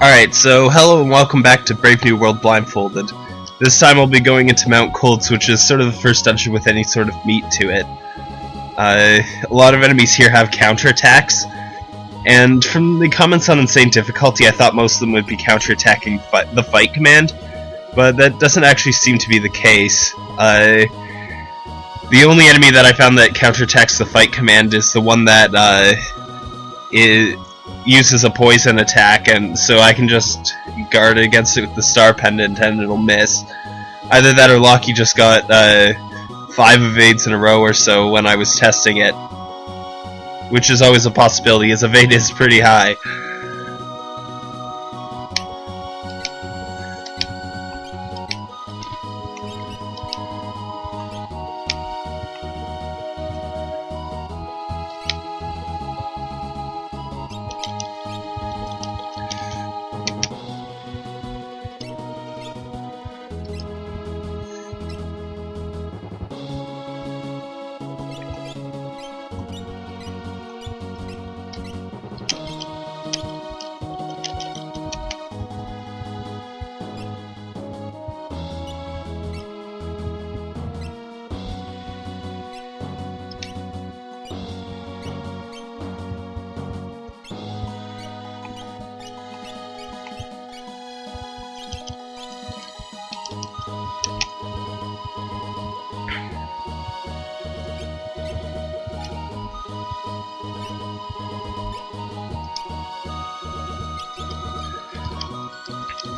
Alright, so hello and welcome back to Brave New World Blindfolded. This time I'll be going into Mount Kolts, which is sort of the first dungeon with any sort of meat to it. Uh, a lot of enemies here have counterattacks, and from the comments on Insane Difficulty I thought most of them would be counterattacking fi the fight command, but that doesn't actually seem to be the case. Uh, the only enemy that I found that counterattacks the fight command is the one that uh, is uses a poison attack, and so I can just guard against it with the star pendant and it'll miss. Either that or Lockie just got uh, five evades in a row or so when I was testing it, which is always a possibility. His evade is pretty high.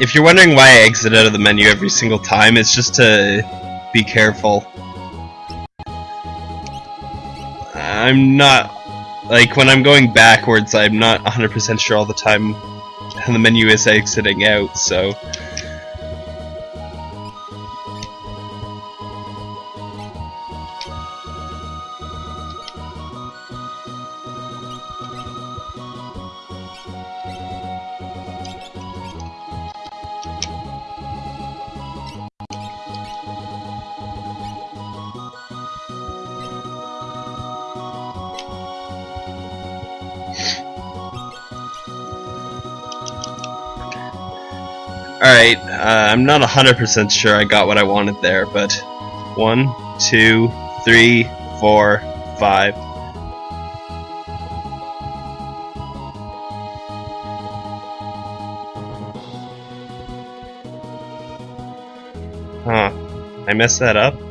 If you're wondering why I exit out of the menu every single time, it's just to be careful. I'm not... Like, when I'm going backwards, I'm not 100% sure all the time how the menu is exiting out, so... I'm not 100% sure I got what I wanted there, but... One, two, three, four, five. Huh. I messed that up?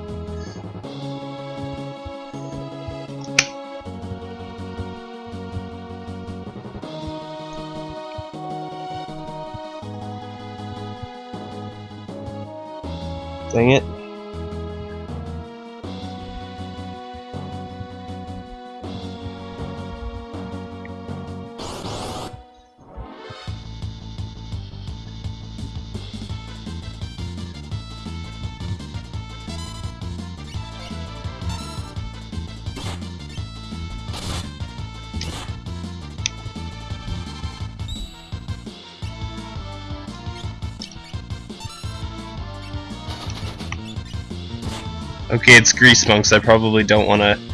Okay, it's Grease Monks. I probably don't want to...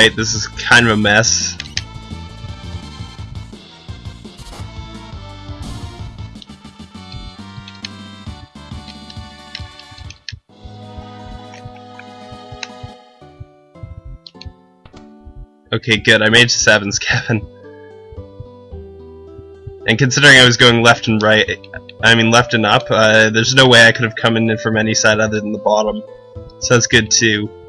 Alright, this is kind of a mess. Okay, good. I made Sabin's cabin. And considering I was going left and right, I mean left and up, uh, there's no way I could have come in from any side other than the bottom. So that's good too.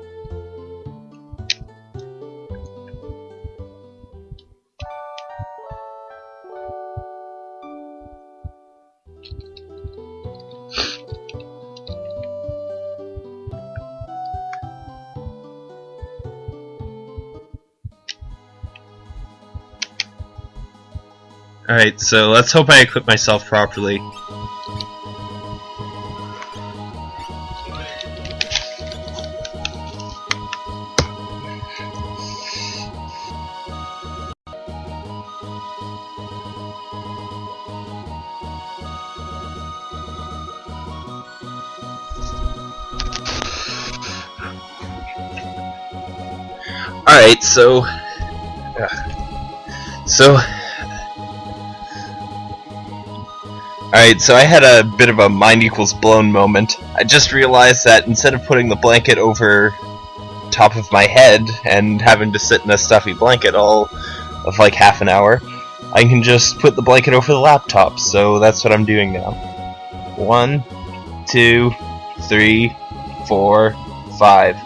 Alright, so let's hope I equip myself properly. Alright, so... Uh, so... Alright, so I had a bit of a mind equals blown moment. I just realized that instead of putting the blanket over top of my head and having to sit in a stuffy blanket all of like half an hour, I can just put the blanket over the laptop, so that's what I'm doing now. One, two, three, four, five.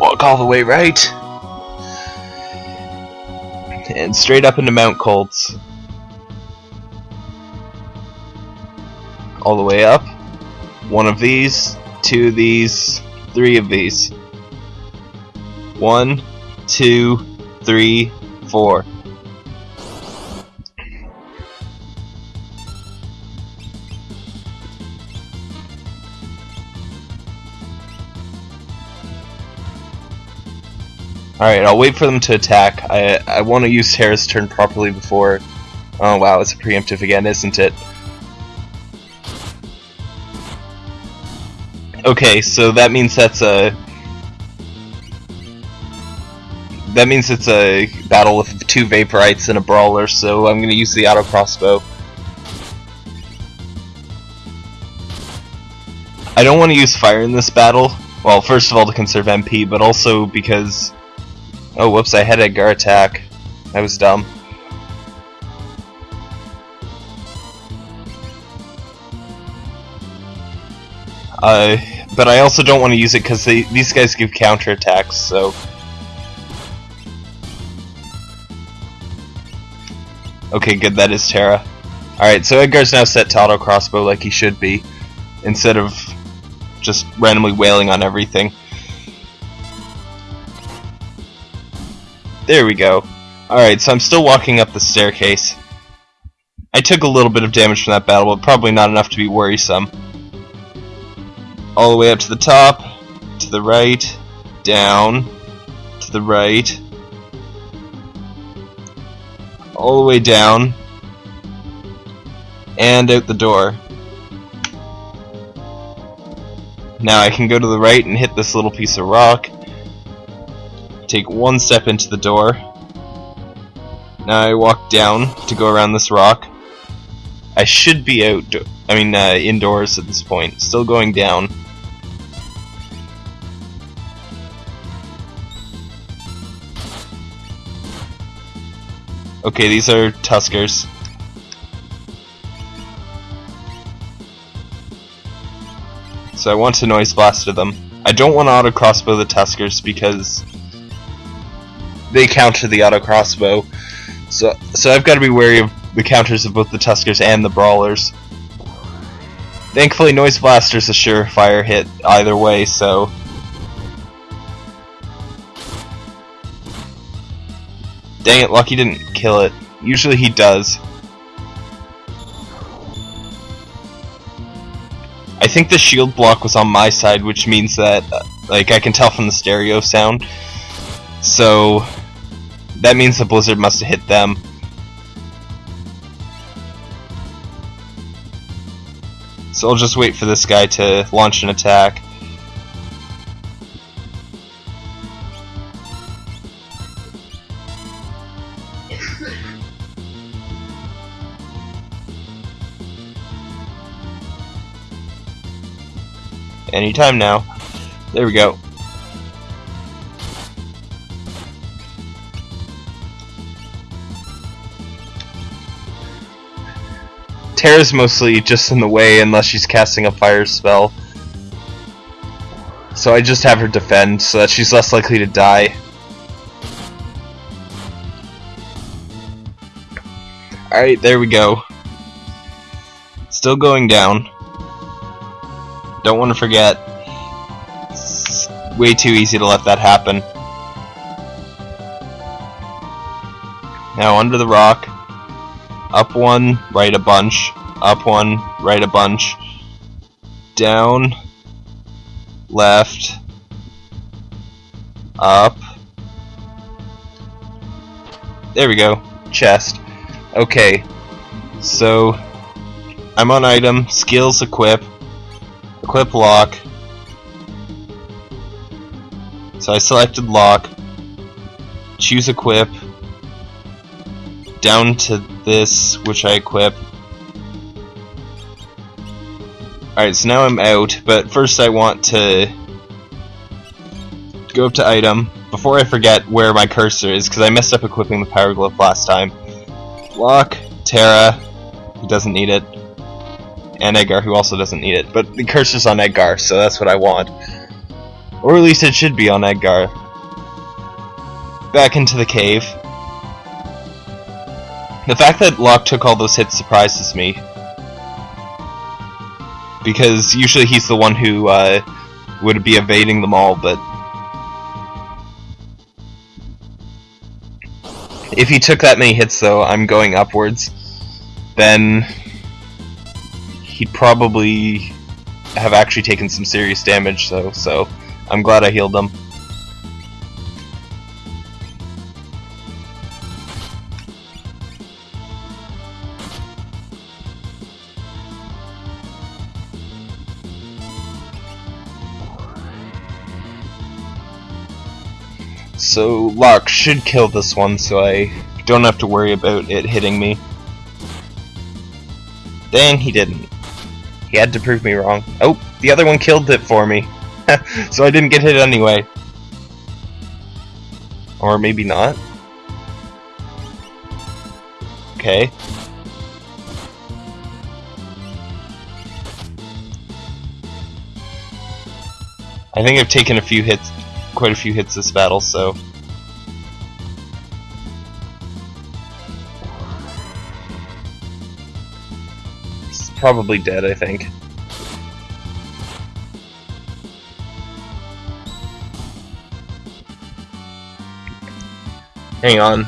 Walk all the way right. And straight up into Mount Kolts. All the way up. One of these, two of these, three of these. One, two, three, four. Alright, I'll wait for them to attack. I, I want to use Terra's turn properly before... Oh wow, it's a preemptive again, isn't it? Okay, so that means that's a... That means it's a battle with two Vaporites and a Brawler, so I'm going to use the auto crossbow. I don't want to use fire in this battle. Well, first of all to conserve MP, but also because Oh, whoops, I had Edgar attack. That was dumb. Uh, but I also don't want to use it because these guys give counter attacks, so... Okay, good, that is Terra. Alright, so Edgar's now set to auto crossbow like he should be, instead of just randomly wailing on everything. There we go. Alright, so I'm still walking up the staircase. I took a little bit of damage from that battle, but probably not enough to be worrisome. All the way up to the top, to the right, down, to the right, all the way down, and out the door. Now I can go to the right and hit this little piece of rock, take one step into the door. Now I walk down to go around this rock. I should be out, I mean uh, indoors at this point, still going down. Okay, these are Tuskers. So I want to noise blaster them. I don't want to auto crossbow the Tuskers because they counter the auto crossbow. So so I've got to be wary of the counters of both the Tuskers and the Brawlers. Thankfully, Noise Blaster's a surefire hit either way, so... Dang it, Lucky didn't kill it. Usually he does. I think the shield block was on my side, which means that, uh, like, I can tell from the stereo sound. So, that means the blizzard must have hit them. So I'll just wait for this guy to launch an attack. Anytime now. There we go. Terra's mostly just in the way unless she's casting a fire spell. So I just have her defend so that she's less likely to die. Alright, there we go. Still going down. Don't want to forget. It's way too easy to let that happen. Now under the rock. Up one, right a bunch. Up one, right a bunch. Down. Left. Up. There we go. Chest. Okay. So, I'm on item, skills equip, equip Locke. So I selected Locke, choose equip, down to this, which I equip. Alright, so now I'm out, but first I want to go up to item, before I forget where my cursor is, because I messed up equipping the power glove last time. Locke, Terra, who doesn't need it, and Edgar, who also doesn't need it. But the cursor's on Edgar, so that's what I want. Or at least it should be on Edgar. Back into the cave. The fact that Locke took all those hits surprises me. Because usually he's the one who uh, would be evading them all, but... If he took that many hits though, I'm going upwards, then he'd probably have actually taken some serious damage though, so I'm glad I healed him. So Locke should kill this one so I don't have to worry about it hitting me. Dang, he didn't. He had to prove me wrong. Oh, the other one killed it for me. so I didn't get hit anyway. Or maybe not. Okay. I think I've taken a few hits, quite a few hits this battle, so... probably dead, I think. Hang on.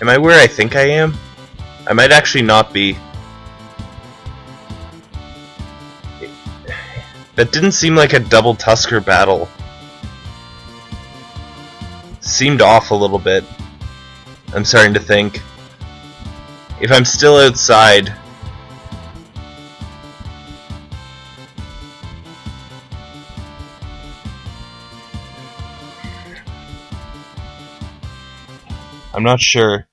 Am I where I think I am? I might actually not be. That didn't seem like a double Tusker battle. Seemed off a little bit. I'm starting to think. If I'm still outside, I'm not sure.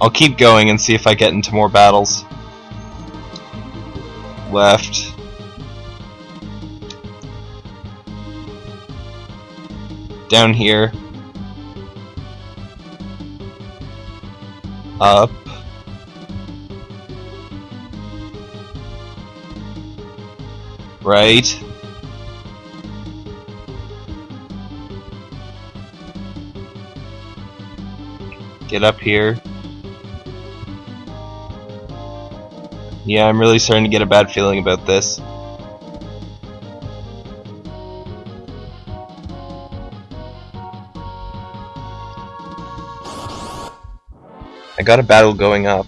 I'll keep going and see if I get into more battles. Left. Down here. Up. Right. Get up here. Yeah, I'm really starting to get a bad feeling about this. Got a battle going up.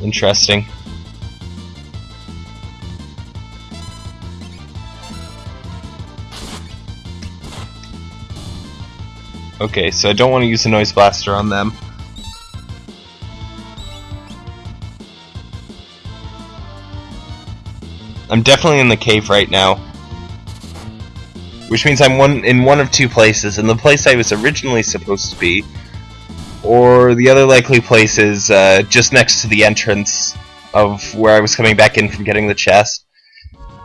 Interesting. Okay, so I don't want to use the noise blaster on them. I'm definitely in the cave right now. Which means I'm one in one of two places, and the place I was originally supposed to be, or the other likely place is uh, just next to the entrance of where I was coming back in from getting the chest.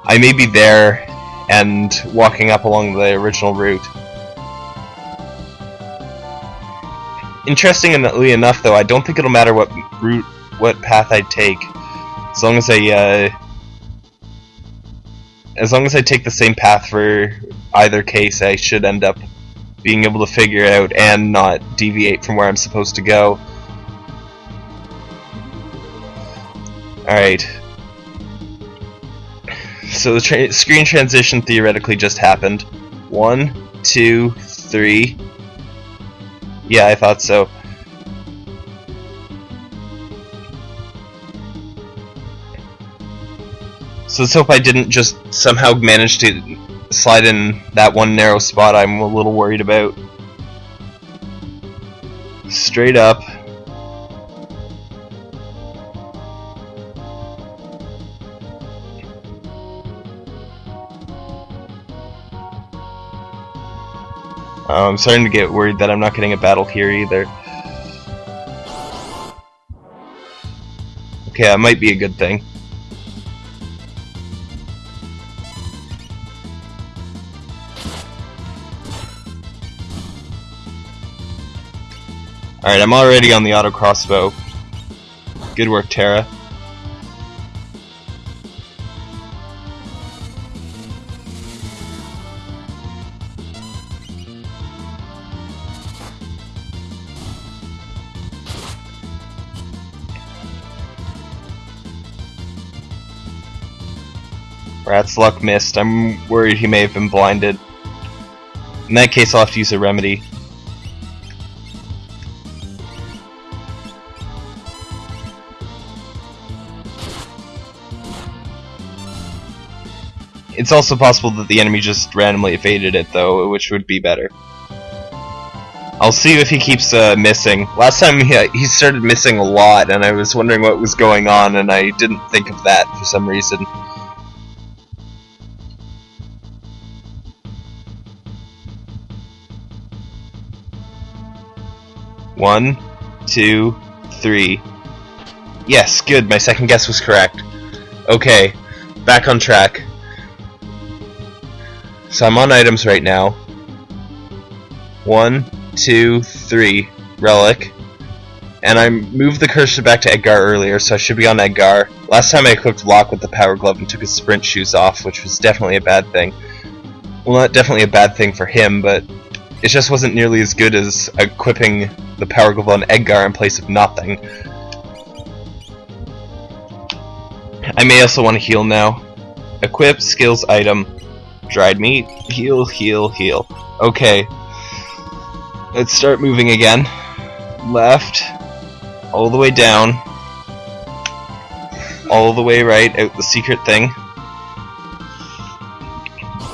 I may be there and walking up along the original route. Interestingly enough, though, I don't think it'll matter what route, what path I take, as long as I, uh, as long as I take the same path for either case, I should end up being able to figure it out and not deviate from where I'm supposed to go. Alright. so the tra screen transition theoretically just happened. One, two, three. Yeah, I thought so. So let's hope I didn't just somehow manage to slide in that one narrow spot I'm a little worried about. Straight up. Oh, I'm starting to get worried that I'm not getting a battle here either. Okay, that might be a good thing. Alright, I'm already on the auto crossbow. Good work, Terra. Rat's luck missed. I'm worried he may have been blinded. In that case, I'll have to use a remedy. It's also possible that the enemy just randomly evaded it, though, which would be better. I'll see if he keeps uh, missing. Last time he, he started missing a lot, and I was wondering what was going on, and I didn't think of that for some reason. One, two, three. Yes, good, my second guess was correct. Okay, back on track. So I'm on items right now. One, two, three. Relic. And I moved the cursor back to Edgar earlier, so I should be on Edgar. Last time I equipped Locke with the Power Glove and took his sprint shoes off, which was definitely a bad thing. Well, not definitely a bad thing for him, but it just wasn't nearly as good as equipping the Power Glove on Edgar in place of nothing. I may also want to heal now. Equip, skills, item. Dried meat, heal, heal, heal. Okay. Let's start moving again. Left, all the way down, all the way right, out the secret thing.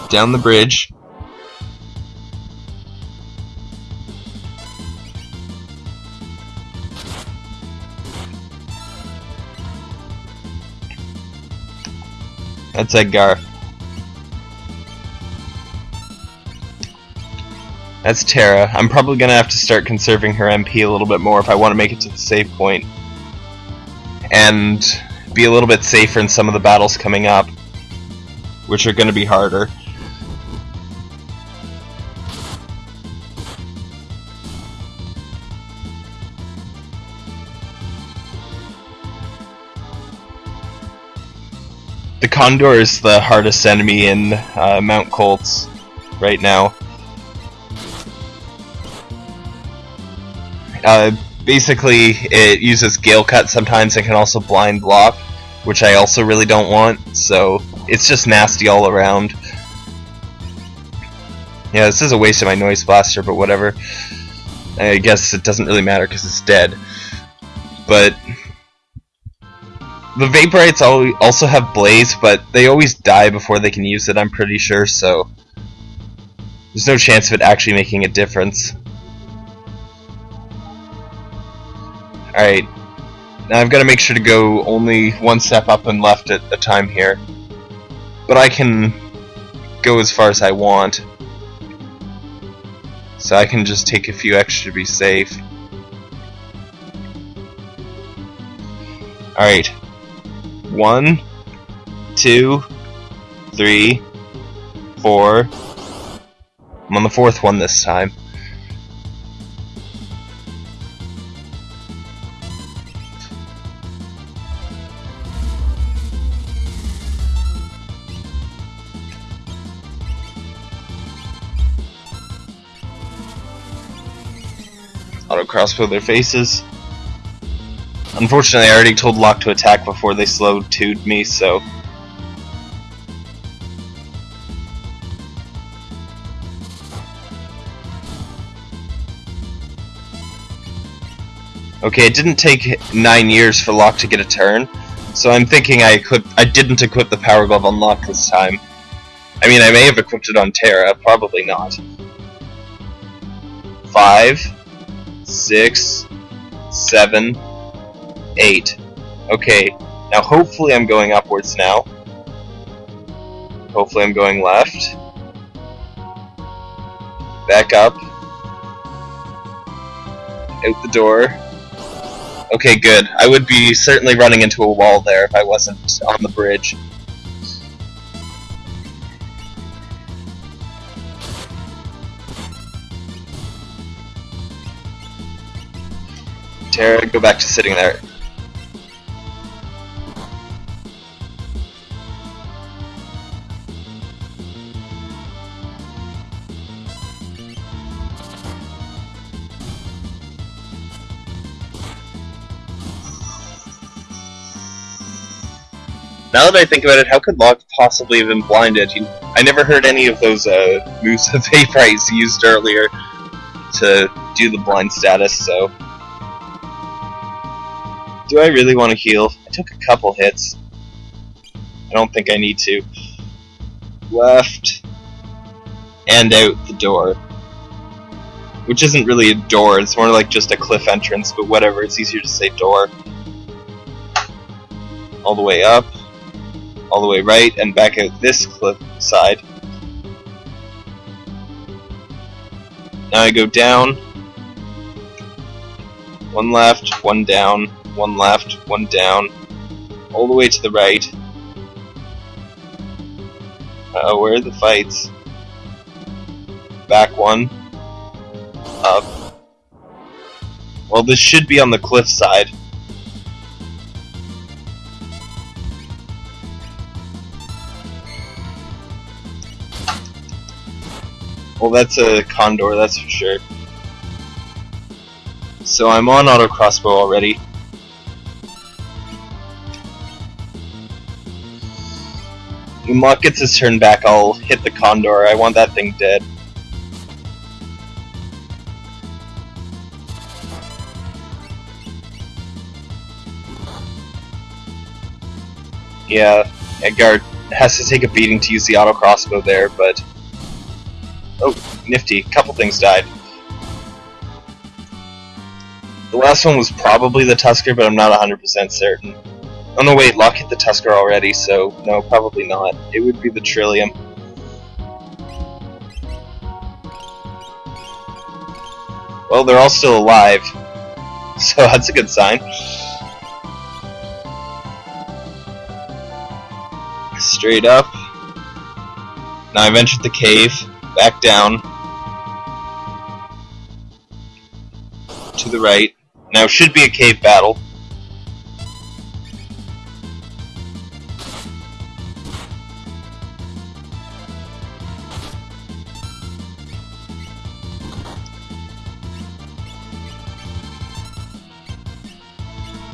Down the bridge. That's Edgar. That's Terra. I'm probably gonna have to start conserving her MP a little bit more if I want to make it to the save point. And be a little bit safer in some of the battles coming up, which are gonna be harder. The Condor is the hardest enemy in uh, Mount Kolts right now. Uh, basically, it uses Gale Cut sometimes and can also blind block, which I also really don't want, so it's just nasty all around. Yeah, this is a waste of my Noise Blaster, but whatever. I guess it doesn't really matter because it's dead. But the Vaporites also have Blaze, but they always die before they can use it, I'm pretty sure, so there's no chance of it actually making a difference. Alright. Now I've got to make sure to go only one step up and left at a time here. But I can go as far as I want. So I can just take a few extra to be safe. Alright. One, two, three, four. I'm on the fourth one this time. across their faces. Unfortunately, I already told Locke to attack before they slow toed me, so... Okay, it didn't take nine years for Locke to get a turn, so I'm thinking I equip I didn't equip the Power Glove on Locke this time. I mean, I may have equipped it on Terra, probably not. Five six, seven, eight. Okay, now hopefully I'm going upwards now. Hopefully I'm going left. Back up. Out the door. Okay, good. I would be certainly running into a wall there if I wasn't on the bridge. Terra, go back to sitting there. Now that I think about it, how could Locke possibly have been blinded? I never heard any of those uh, moves that Vaporites used earlier to do the blind status, so... Do I really want to heal? I took a couple hits. I don't think I need to. Left. And out the door. Which isn't really a door, it's more like just a cliff entrance, but whatever, it's easier to say door. All the way up all the way right and back out this cliff side. Now I go down, one left, one down, one left, one down, all the way to the right. Uh, where are the fights? Back one, up. Well, this should be on the cliff side. Well, that's a Condor, that's for sure. So I'm on auto crossbow already. When gets his turn back, I'll hit the Condor. I want that thing dead. Yeah, Edgar has to take a beating to use the auto crossbow there, but Oh, nifty. Couple things died. The last one was probably the Tusker, but I'm not 100% certain. Oh no, wait, Locke hit the Tusker already, so no, probably not. It would be the Trilium. Well, they're all still alive, so that's a good sign. Straight up. Now I've entered the cave back down to the right. Now should be a cave battle.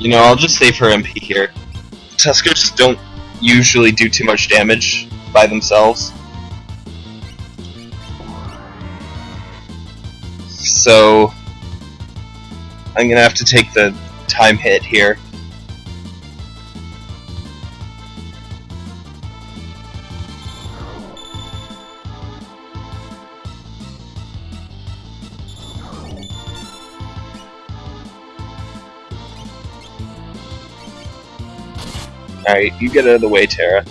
You know, I'll just save her MP here. Tuskers don't usually do too much damage by themselves. so I'm gonna have to take the time hit here. Alright, you get out of the way, Terra.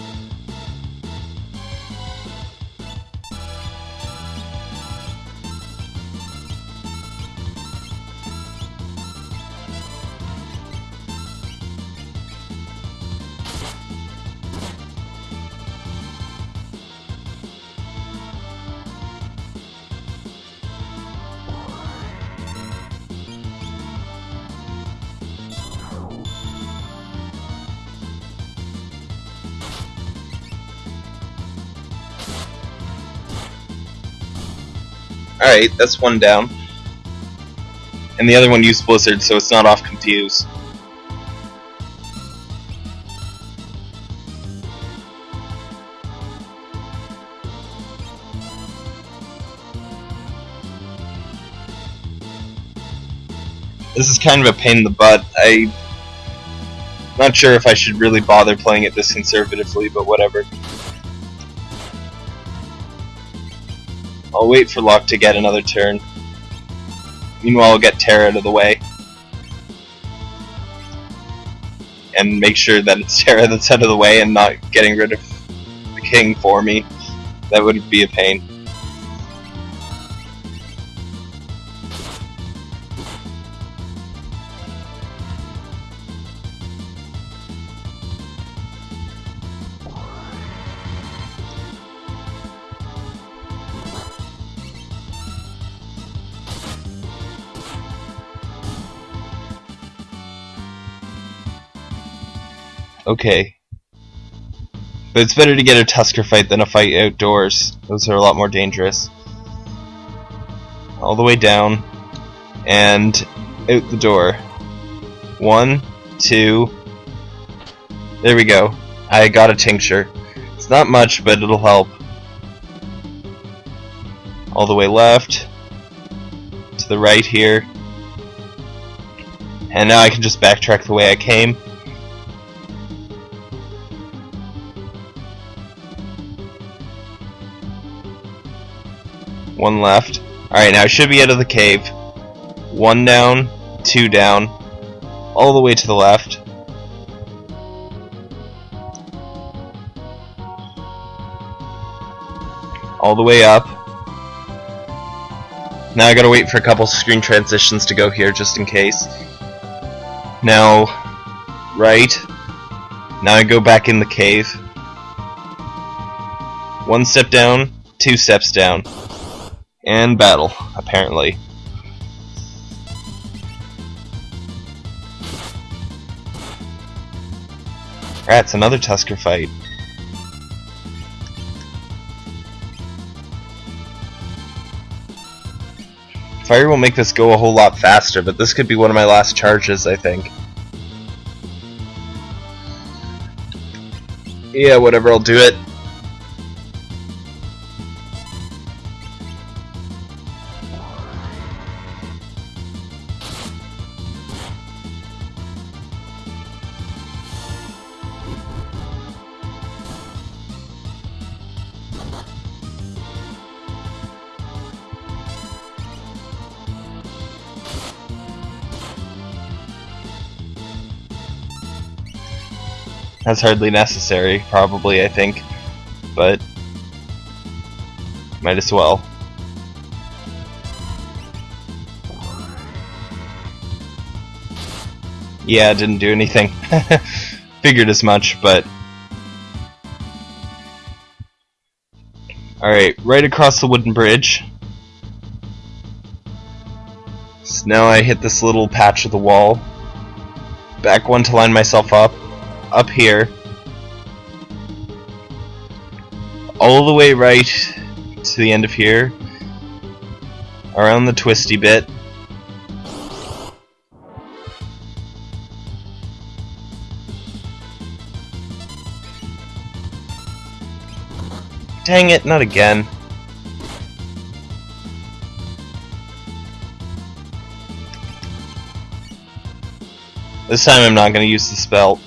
Alright, that's one down. And the other one used Blizzard, so it's not off Confuse. This is kind of a pain in the butt. I'm not sure if I should really bother playing it this conservatively, but whatever. I'll wait for Locke to get another turn. Meanwhile, I'll get Terra out of the way. And make sure that it's Terra that's out of the way and not getting rid of the king for me. That would be a pain. Okay. But it's better to get a Tusker fight than a fight outdoors. Those are a lot more dangerous. All the way down. And out the door. One, two. There we go. I got a tincture. It's not much, but it'll help. All the way left. To the right here. And now I can just backtrack the way I came. One left. Alright, now I should be out of the cave. One down, two down, all the way to the left. All the way up. Now I gotta wait for a couple screen transitions to go here just in case. Now, right. Now I go back in the cave. One step down, two steps down and battle, apparently. That's another Tusker fight. Fire will make this go a whole lot faster, but this could be one of my last charges, I think. Yeah, whatever, I'll do it. That's hardly necessary, probably, I think. But, might as well. Yeah, didn't do anything. Figured as much, but... Alright, right across the wooden bridge. So now I hit this little patch of the wall. Back one to line myself up up here all the way right to the end of here around the twisty bit Dang it, not again. This time I'm not going to use the spell.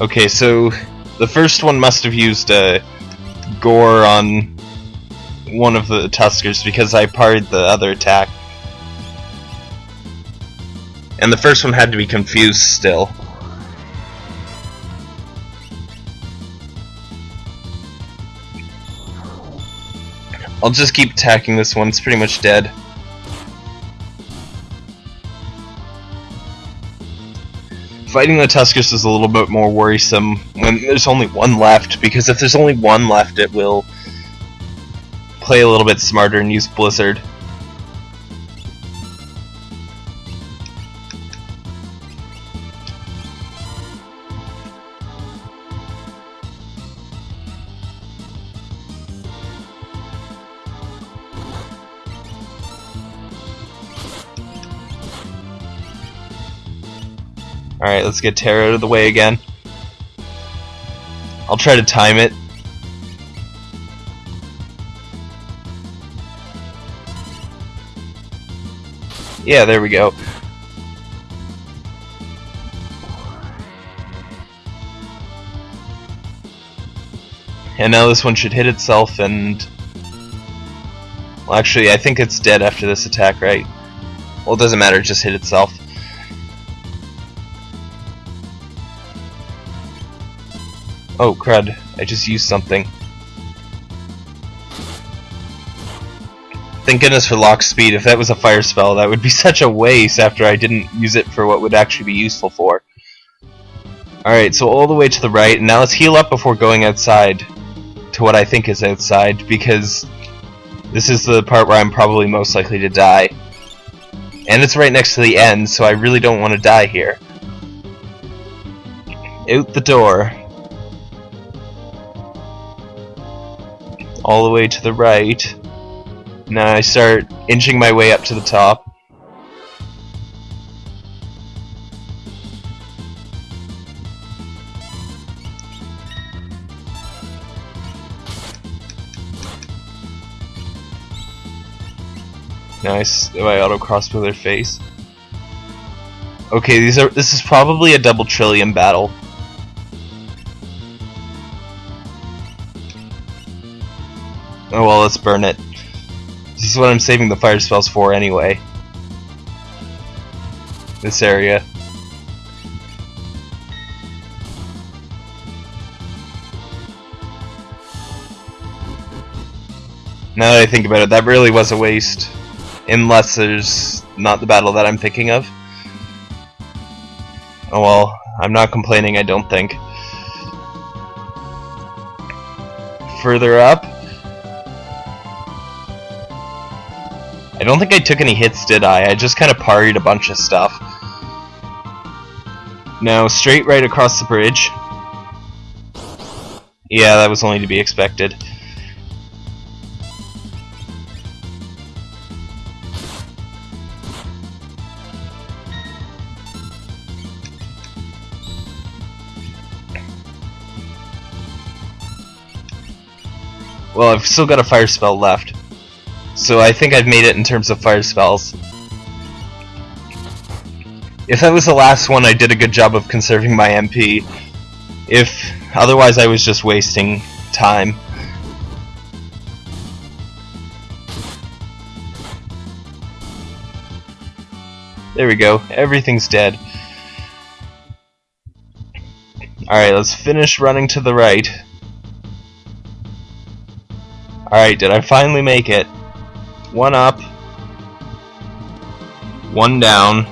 Okay, so the first one must have used a gore on one of the Tuskers because I parried the other attack. And the first one had to be confused still. I'll just keep attacking this one, it's pretty much dead. Fighting the Tuskers is a little bit more worrisome when there's only one left, because if there's only one left, it will play a little bit smarter and use Blizzard. Alright, let's get Terra out of the way again. I'll try to time it. Yeah, there we go. And now this one should hit itself and... Well, actually, I think it's dead after this attack, right? Well, it doesn't matter, just hit itself. Oh, crud. I just used something. Thank goodness for lock speed. If that was a fire spell, that would be such a waste after I didn't use it for what would actually be useful for. Alright, so all the way to the right, and now let's heal up before going outside to what I think is outside, because this is the part where I'm probably most likely to die. And it's right next to the end, so I really don't want to die here. Out the door. All the way to the right. Now I start inching my way up to the top. Nice. Do I auto crossbow their face? Okay, these are. This is probably a double Trilium battle. Oh well, let's burn it. This is what I'm saving the fire spells for anyway. This area. Now that I think about it, that really was a waste. Unless there's not the battle that I'm thinking of. Oh well, I'm not complaining, I don't think. Further up, I don't think I took any hits, did I? I just kind of parried a bunch of stuff. Now, straight right across the bridge. Yeah, that was only to be expected. Well, I've still got a fire spell left. So I think I've made it in terms of fire spells. If that was the last one, I did a good job of conserving my MP. If otherwise, I was just wasting time. There we go. Everything's dead. Alright, let's finish running to the right. Alright, did I finally make it? One up. One down.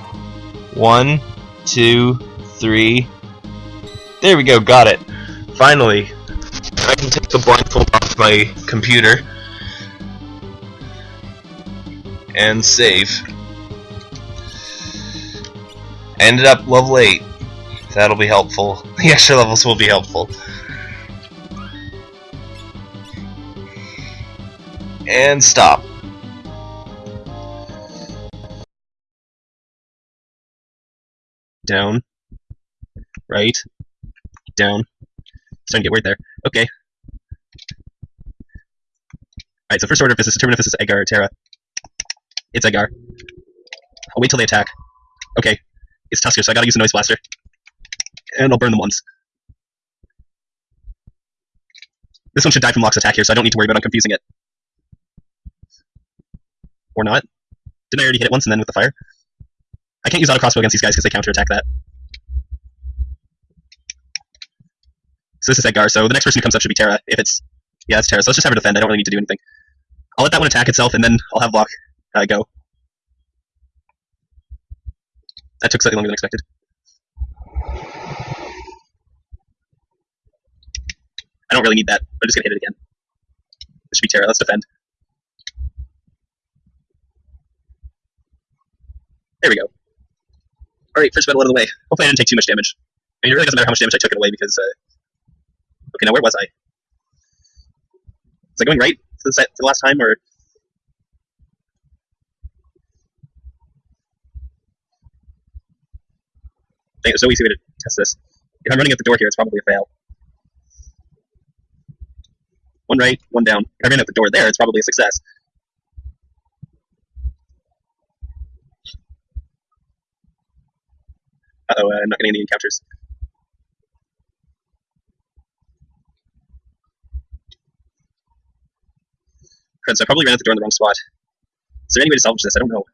One, two, three. There we go, got it. Finally. I can take the blindfold off my computer. And save. Ended up level 8. That'll be helpful. The extra levels will be helpful. And stop. Down, right, down. Starting to get weird there. Okay. Alright, so first order of business, determine if this is Edgar or Terra. It's Edgar. I'll wait till they attack. Okay. It's Tusker, so I gotta use a Noise Blaster. And I'll burn them once. This one should die from Locke's attack here, so I don't need to worry about confusing it. Or not. Didn't I already hit it once and then with the fire? I can't use auto crossbow against these guys because they counterattack that. So this is Edgar, so the next person who comes up should be Terra. If it's... Yeah, it's Terra, so let's just have her defend. I don't really need to do anything. I'll let that one attack itself, and then I'll have Locke uh, go. That took slightly longer than expected. I don't really need that. I'm just gonna hit it again. This should be Terra. Let's defend. There we go. Alright, first battle out of the way. Hopefully I didn't take too much damage. I mean, it really doesn't matter how much damage I took it away because, uh... Okay, now where was I? Was I going right for the, for the last time, or... There's no easy way to test this. If I'm running at the door here, it's probably a fail. One right, one down. If I ran out the door there, it's probably a success. Uh-oh, uh, I'm not getting any encounters. So I probably ran out the door in the wrong spot. Is there any way to salvage this? I don't know.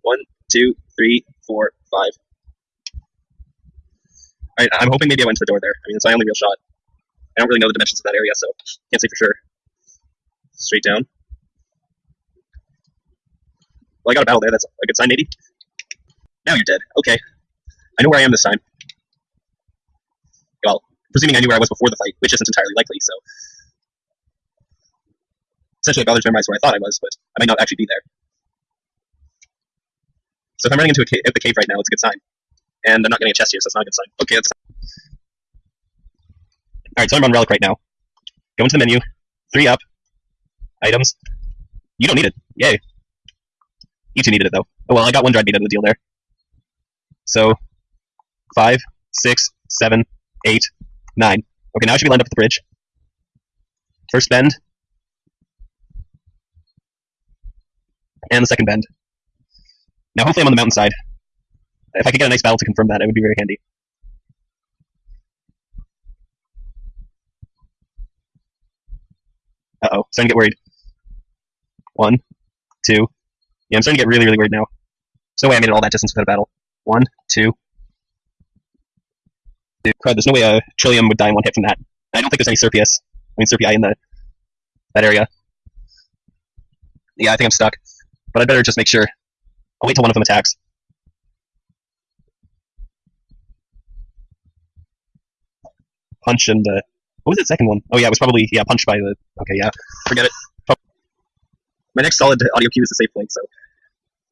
One, two, three, four, five. Alright, I'm hoping maybe I went to the door there. I mean, it's my only real shot. I don't really know the dimensions of that area, so can't say for sure. Straight down. Well, I got a battle there. That's a good sign, maybe. Now you're dead. Okay. I know where I am this time. Well, presuming I knew where I was before the fight, which isn't entirely likely, so. Essentially, I bothered to memorize where I thought I was, but I might not actually be there. So if I'm running into a cave, the cave right now, it's a good sign. And I'm not getting a chest here, so it's not a good sign. Okay, that's Alright, so I'm on Relic right now. Go into the menu. Three up. Items. You don't need it. Yay. You two needed it, though. Oh, well, I got one dried meat out of the deal there. So, five, six, seven, eight, nine. Okay, now I should be lined up at the bridge. First bend. And the second bend. Now, hopefully I'm on the mountainside. If I could get a nice battle to confirm that, it would be very handy. Uh-oh, starting to get worried. One, two. Yeah, I'm starting to get really, really worried now. There's no way I made it all that distance without a battle. One, two. Dude, crud, there's no way a Trilium would die in one hit from that. I don't think there's any Cirpius. I mean, Serpii in the that area. Yeah, I think I'm stuck. But I'd better just make sure. I'll wait till one of them attacks. Punch and, uh, what was the second one? Oh yeah, it was probably, yeah, punched by the, okay, yeah, forget it. My next solid audio cue is the safe link, so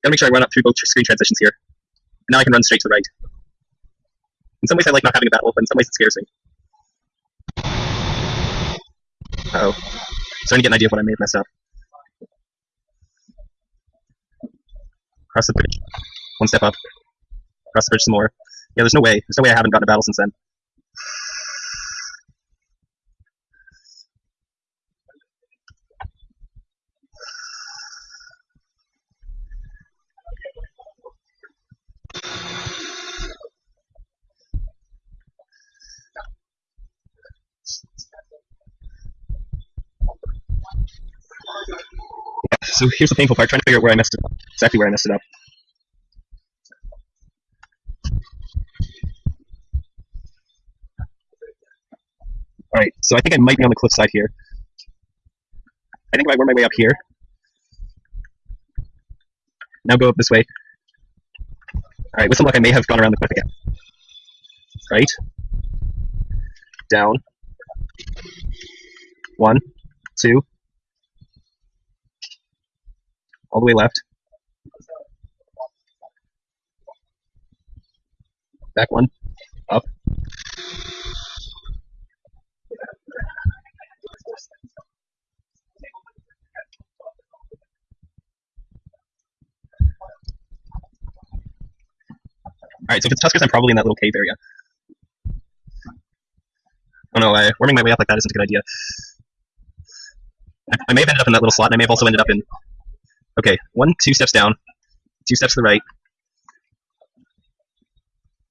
gotta make sure I run up through both screen transitions here. Now I can run straight to the right. In some ways I like not having a battle, but in some ways it scares me. Uh oh Starting to get an idea of what I may have messed up. Cross the bridge. One step up. Cross the bridge some more. Yeah, there's no way. There's no way I haven't gotten a battle since then. So here's the painful part, trying to figure out where I messed it up. Exactly where I messed it up. Alright, so I think I might be on the cliff side here. I think I work my way up here, now go up this way. Alright, with some luck I may have gone around the cliff again. Right. Down. One, two, all the way left. Back one, up. Alright, so if it's Tuskers, I'm probably in that little cave area. Oh no, uh, worming my way up like that isn't a good idea. I may have ended up in that little slot, and I may have also ended up in Okay, one, two steps down, two steps to the right.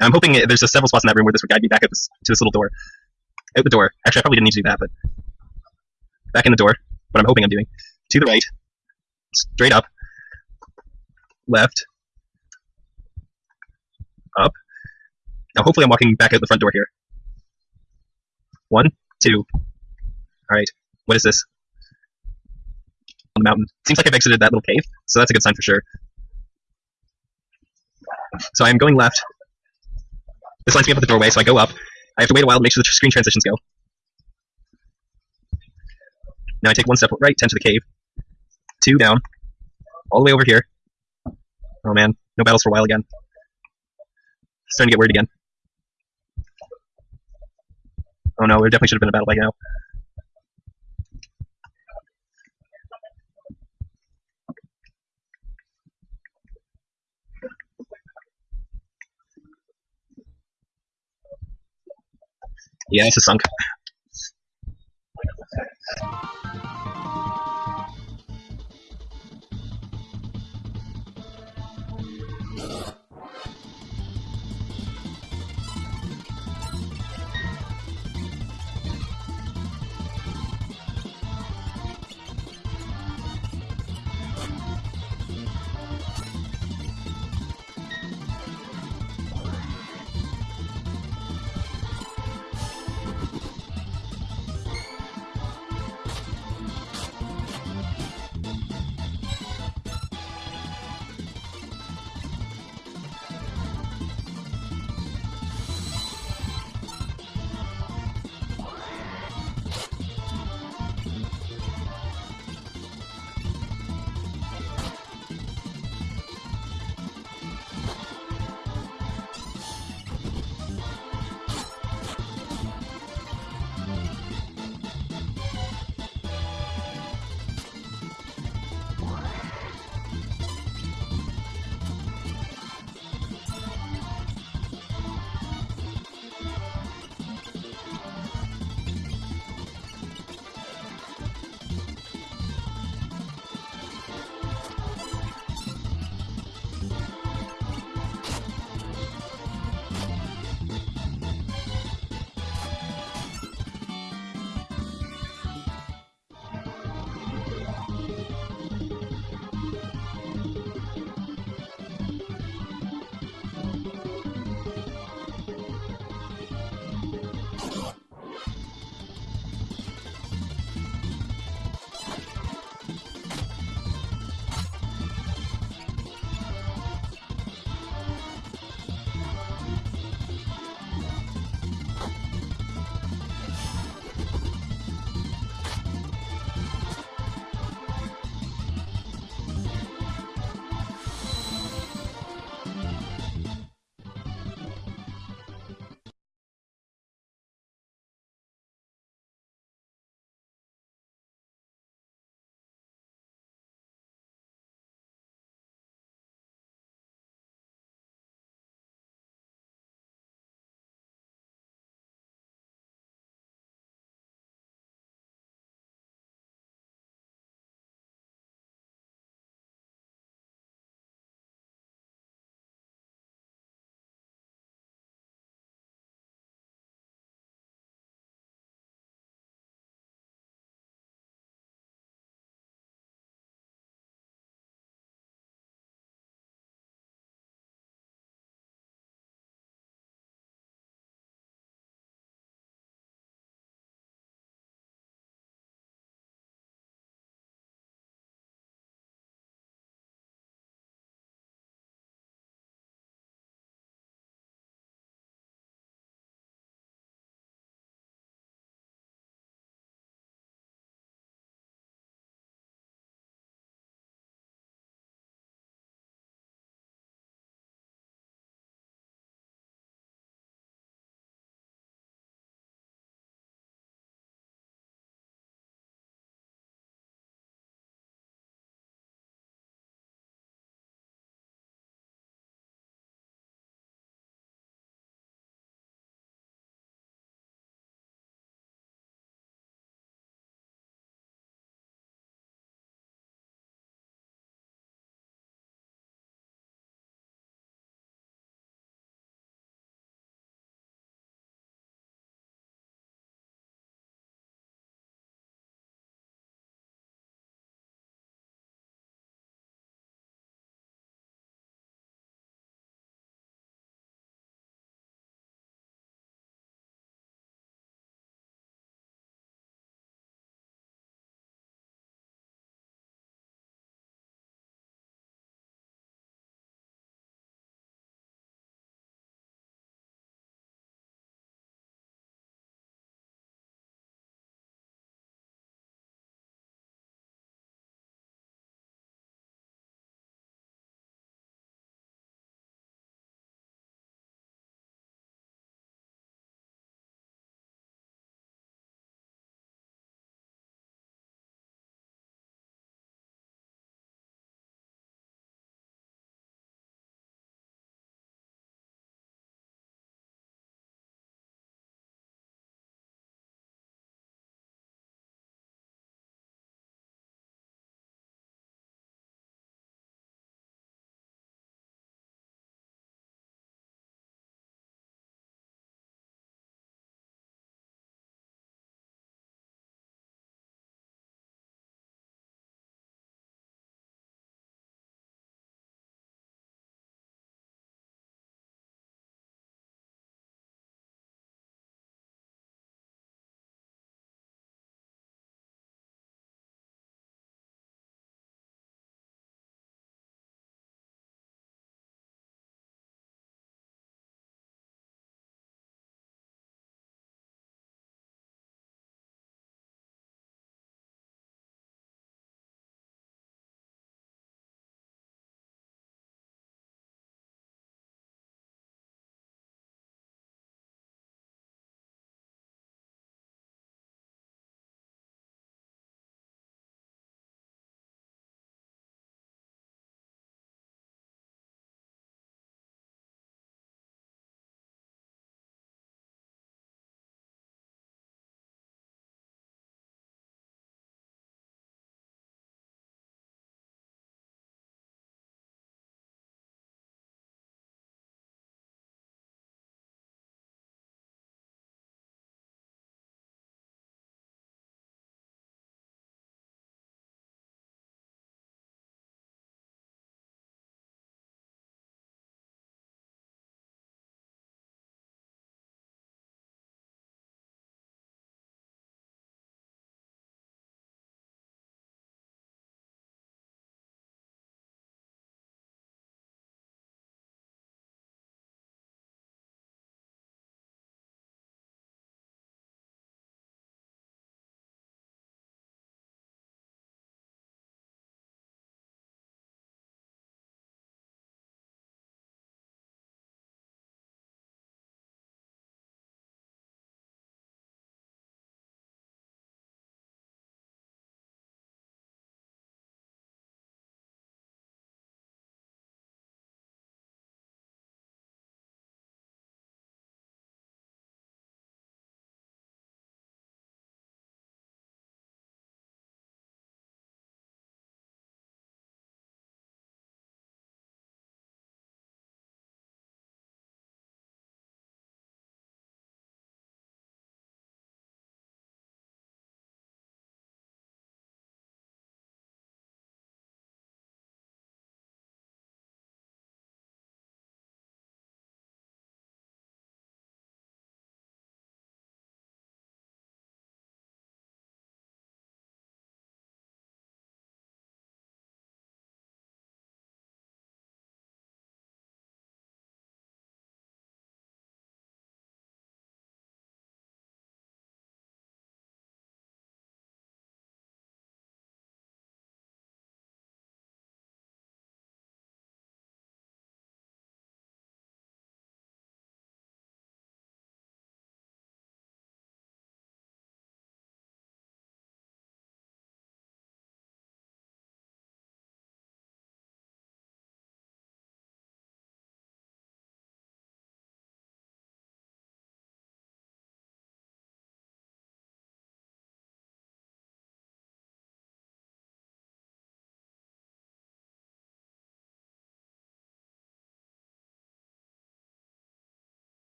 I'm hoping there's several spots in that room where this would guide me back this, to this little door. Out the door. Actually, I probably didn't need to do that, but back in the door. What I'm hoping I'm doing. To the right, straight up, left, up. Now, hopefully, I'm walking back out the front door here. One, two. All right. What is this? On the mountain. Seems like I've exited that little cave, so that's a good sign for sure. So I am going left. This lines me up at the doorway, so I go up. I have to wait a while to make sure the screen transitions go. Now I take one step right, 10 to the cave. Two down. All the way over here. Oh man, no battles for a while again. Starting to get worried again. Oh no, there definitely should have been a battle by now. Yeah, it's a sunk.